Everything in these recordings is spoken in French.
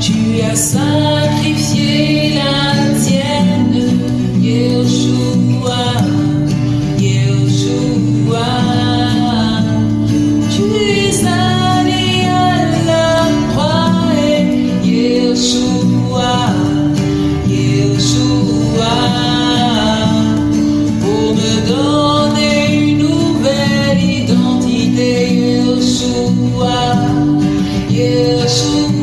Tu as sacrifié la tienne, Yeshua, Yeshua. Tu es allé à la croix, Yeshua, Yeshua, pour me donner une nouvelle identité, Yeshua. years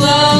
love.